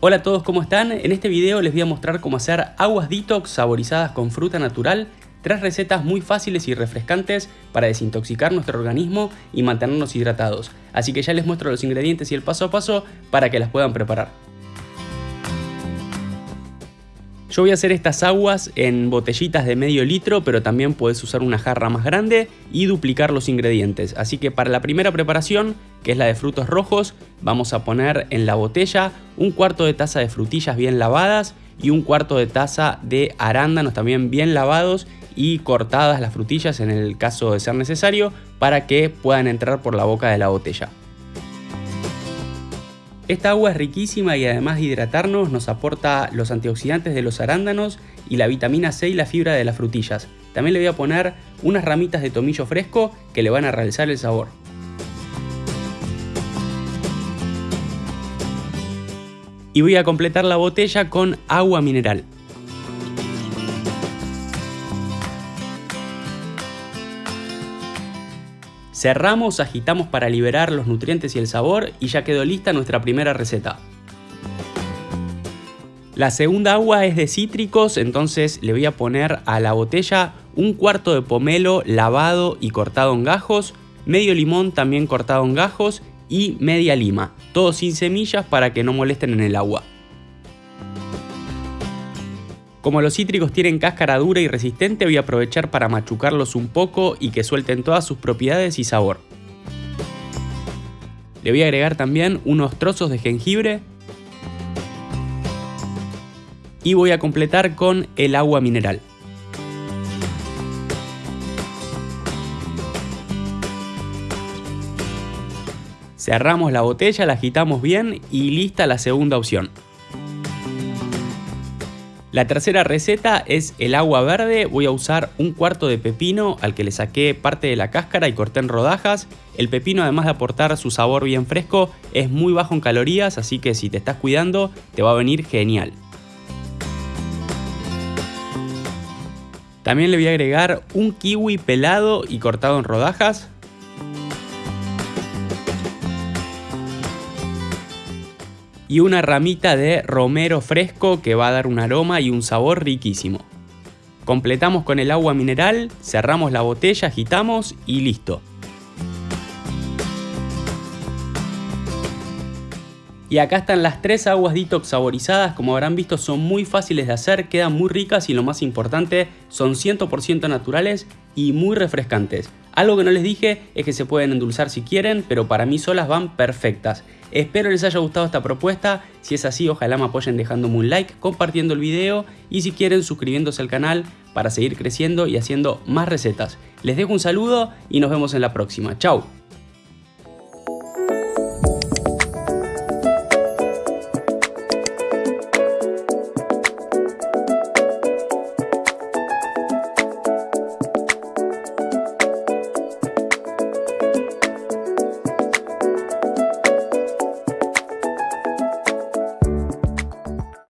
Hola a todos, ¿cómo están? En este video les voy a mostrar cómo hacer aguas detox saborizadas con fruta natural Tres recetas muy fáciles y refrescantes para desintoxicar nuestro organismo y mantenernos hidratados. Así que ya les muestro los ingredientes y el paso a paso para que las puedan preparar. Yo voy a hacer estas aguas en botellitas de medio litro, pero también puedes usar una jarra más grande y duplicar los ingredientes. Así que para la primera preparación, que es la de frutos rojos, vamos a poner en la botella un cuarto de taza de frutillas bien lavadas y un cuarto de taza de arándanos también bien lavados y cortadas las frutillas en el caso de ser necesario para que puedan entrar por la boca de la botella. Esta agua es riquísima y además de hidratarnos nos aporta los antioxidantes de los arándanos y la vitamina C y la fibra de las frutillas. También le voy a poner unas ramitas de tomillo fresco que le van a realzar el sabor. Y voy a completar la botella con agua mineral. Cerramos, agitamos para liberar los nutrientes y el sabor y ya quedó lista nuestra primera receta. La segunda agua es de cítricos, entonces le voy a poner a la botella un cuarto de pomelo lavado y cortado en gajos, medio limón también cortado en gajos y media lima, todo sin semillas para que no molesten en el agua. Como los cítricos tienen cáscara dura y resistente voy a aprovechar para machucarlos un poco y que suelten todas sus propiedades y sabor. Le voy a agregar también unos trozos de jengibre y voy a completar con el agua mineral. Cerramos la botella, la agitamos bien y lista la segunda opción. La tercera receta es el agua verde. Voy a usar un cuarto de pepino al que le saqué parte de la cáscara y corté en rodajas. El pepino además de aportar su sabor bien fresco es muy bajo en calorías, así que si te estás cuidando te va a venir genial. También le voy a agregar un kiwi pelado y cortado en rodajas. Y una ramita de romero fresco que va a dar un aroma y un sabor riquísimo. Completamos con el agua mineral, cerramos la botella, agitamos y listo. Y acá están las tres aguas detox saborizadas, como habrán visto son muy fáciles de hacer, quedan muy ricas y lo más importante, son 100% naturales y muy refrescantes. Algo que no les dije es que se pueden endulzar si quieren, pero para mí solas van perfectas. Espero les haya gustado esta propuesta, si es así ojalá me apoyen dejándome un like, compartiendo el video y si quieren suscribiéndose al canal para seguir creciendo y haciendo más recetas. Les dejo un saludo y nos vemos en la próxima. Chao.